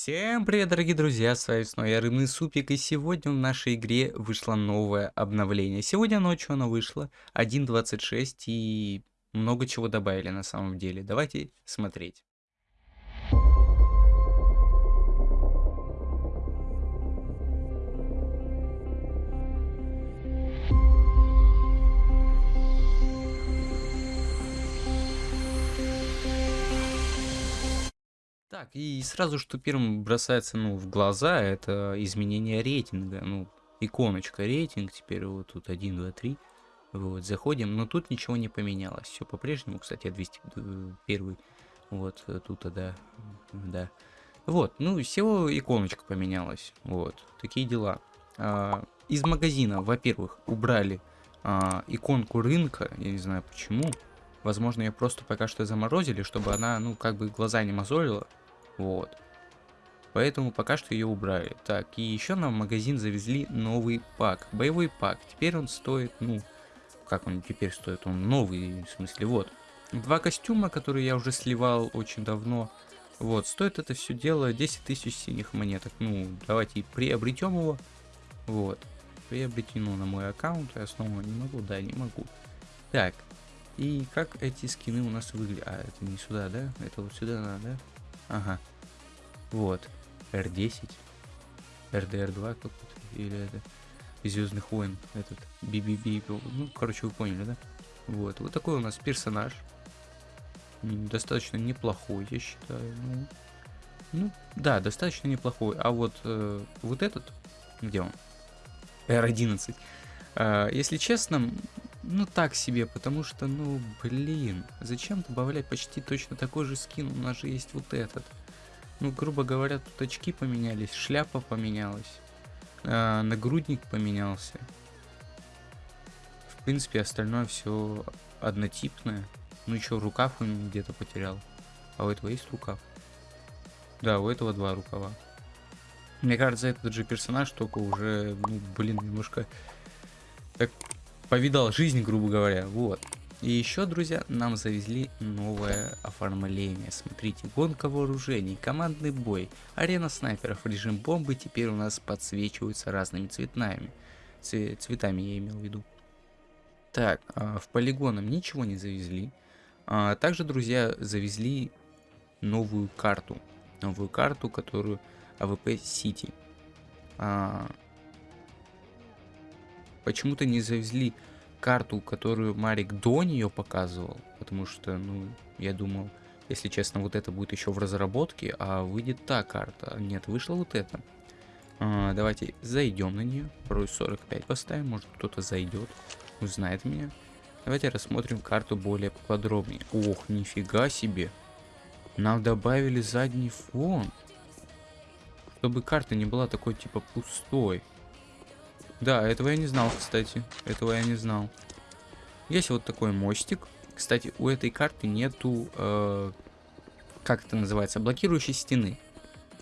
Всем привет, дорогие друзья, с вами снова я Рыбный Супик, и сегодня в нашей игре вышло новое обновление. Сегодня ночью оно вышло, 1.26, и много чего добавили на самом деле. Давайте смотреть. Так, и сразу, что первым бросается, ну, в глаза, это изменение рейтинга. Ну, иконочка рейтинг, теперь вот тут 1, 2, 3. Вот, заходим, но тут ничего не поменялось. Все по-прежнему, кстати, 201. Вот, тут, да, да. Вот, ну, всего иконочка поменялась. Вот, такие дела. А, из магазина, во-первых, убрали а, иконку рынка, я не знаю почему. Возможно, ее просто пока что заморозили, чтобы она, ну, как бы глаза не мозолила. Вот. Поэтому пока что ее убрали. Так, и еще нам в магазин завезли новый пак. Боевой пак. Теперь он стоит, ну, как он теперь стоит? Он новый, в смысле, вот. Два костюма, которые я уже сливал очень давно. Вот, стоит это все дело 10 тысяч синих монеток. Ну, давайте приобретем его. Вот. Приобретено на мой аккаунт. Я снова не могу, да, не могу. Так. И как эти скины у нас выглядят? А, это не сюда, да? Это вот сюда надо, да? Ага. Вот. R10. RDR2 какой-то. Или это... Звездных войн. Этот. BBB. Ну, короче, вы поняли, да? Вот. Вот такой у нас персонаж. Достаточно неплохой, я считаю. Ну, ну да, достаточно неплохой. А вот, э, вот этот, где он? R11. Э, если честно, ну так себе, потому что, ну, блин, зачем добавлять почти точно такой же скин? У нас же есть вот этот. Ну, грубо говоря, тут очки поменялись, шляпа поменялась, э, нагрудник поменялся. В принципе, остальное все однотипное. Ну еще рукав он где-то потерял. А у этого есть рукав? Да, у этого два рукава. Мне кажется, этот же персонаж только уже, ну, блин, немножко так повидал жизнь, грубо говоря. Вот. И еще, друзья, нам завезли новое оформление. Смотрите, гонка вооружений, командный бой, арена снайперов, режим бомбы теперь у нас подсвечиваются разными цветами. цветами я имел в виду. Так, а, в полигоном ничего не завезли. А, также, друзья, завезли новую карту. Новую карту, которую AWP City. Почему-то не завезли карту, которую Марик до нее показывал, потому что, ну, я думал, если честно, вот это будет еще в разработке, а выйдет та карта. Нет, вышла вот эта. А, давайте зайдем на нее, пароль 45 поставим, может кто-то зайдет, узнает меня. Давайте рассмотрим карту более подробнее. Ох, нифига себе. Нам добавили задний фон. Чтобы карта не была такой типа пустой. Да, этого я не знал, кстати. Этого я не знал. Есть вот такой мостик. Кстати, у этой карты нету, э, как это называется, блокирующей стены.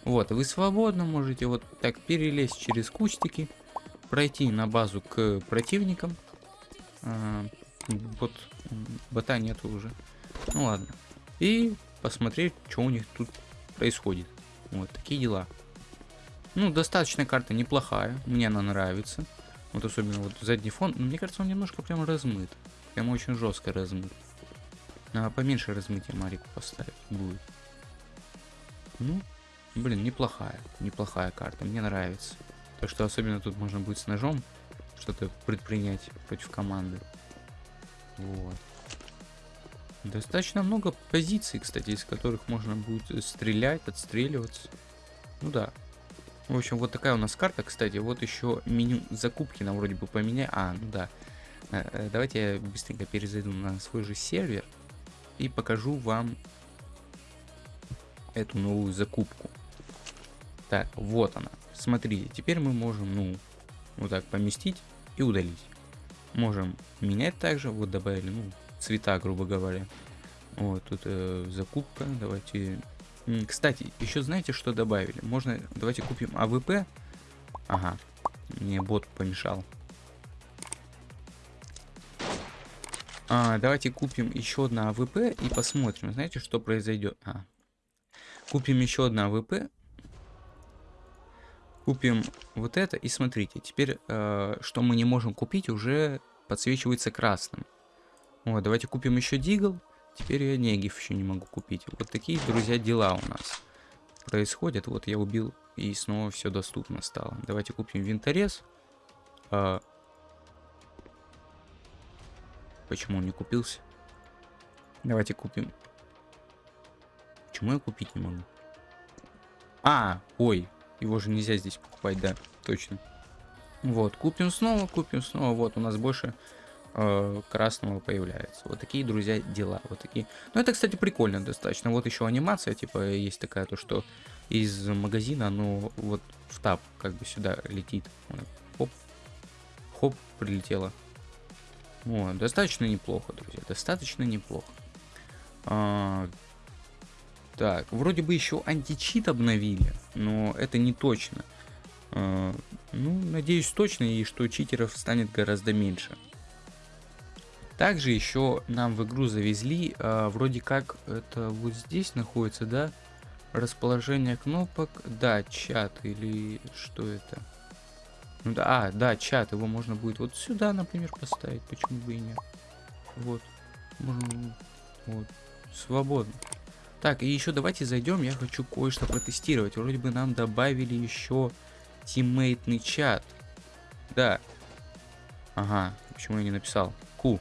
Вот, вы свободно можете вот так перелезть через кустики, пройти на базу к противникам. Э, вот, бота нету уже. Ну ладно. И посмотреть, что у них тут происходит. Вот, такие дела. Ну, достаточно карта неплохая, мне она нравится. Вот особенно вот задний фон, но мне кажется, он немножко прям размыт. Прям очень жестко размыт. А поменьше размытия Марику поставить будет. Ну, блин, неплохая, неплохая карта, мне нравится. Так что особенно тут можно будет с ножом что-то предпринять против команды. Вот. Достаточно много позиций, кстати, из которых можно будет стрелять, отстреливаться. Ну да, в общем, вот такая у нас карта, кстати. Вот еще меню закупки нам вроде бы поменяли. А, ну да. Э, э, давайте я быстренько перезайду на свой же сервер и покажу вам эту новую закупку. Так, вот она. Смотрите, теперь мы можем, ну, вот так поместить и удалить. Можем менять также, вот добавили, ну, цвета, грубо говоря. Вот, тут э, закупка, давайте кстати, еще знаете, что добавили? Можно, давайте купим AWP. Ага, мне бот помешал. А, давайте купим еще одно AWP и посмотрим, знаете, что произойдет. А. Купим еще одно AWP Купим вот это. И смотрите, теперь, э, что мы не можем купить, уже подсвечивается красным. Вот, давайте купим еще Deagle. Теперь я Negev еще не могу купить. Вот такие, друзья, дела у нас происходят. Вот я убил, и снова все доступно стало. Давайте купим винторез. А... Почему он не купился? Давайте купим. Почему я купить не могу? А, ой, его же нельзя здесь покупать, да, точно. Вот, купим снова, купим снова. Вот, у нас больше э, красного появляется. Вот такие, друзья, дела. Вот такие. Ну, это, кстати, прикольно достаточно. Вот еще анимация, типа, есть такая, то, что из магазина оно вот в тап как бы сюда летит. Хоп, хоп, прилетело. Вот, достаточно неплохо, друзья, достаточно неплохо. А, так, вроде бы еще античит обновили, но это не точно. А, ну, надеюсь точно, и что читеров станет гораздо меньше. Также еще нам в игру завезли, а, вроде как это вот здесь находится, да? Расположение кнопок, да, чат или что это? Ну да, а, да, чат, его можно будет вот сюда, например, поставить, почему бы и нет. Вот, можно, вот, свободно. Так, и еще давайте зайдем, я хочу кое-что протестировать. Вроде бы нам добавили еще тиммейтный чат. Да. Ага, почему я не написал? Ку.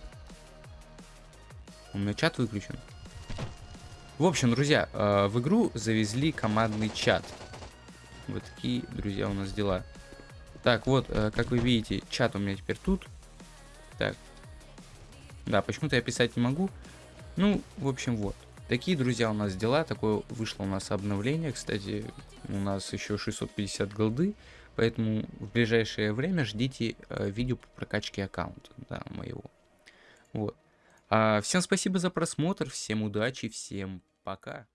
У меня чат выключен. В общем, друзья, э, в игру завезли командный чат. Вот такие, друзья, у нас дела. Так, вот, э, как вы видите, чат у меня теперь тут. Так. Да, почему-то я писать не могу. Ну, в общем, вот. Такие, друзья, у нас дела. Такое вышло у нас обновление. Кстати, у нас еще 650 голды. Поэтому в ближайшее время ждите э, видео по прокачке аккаунта да, моего. Вот. А, всем спасибо за просмотр, всем удачи, всем пока.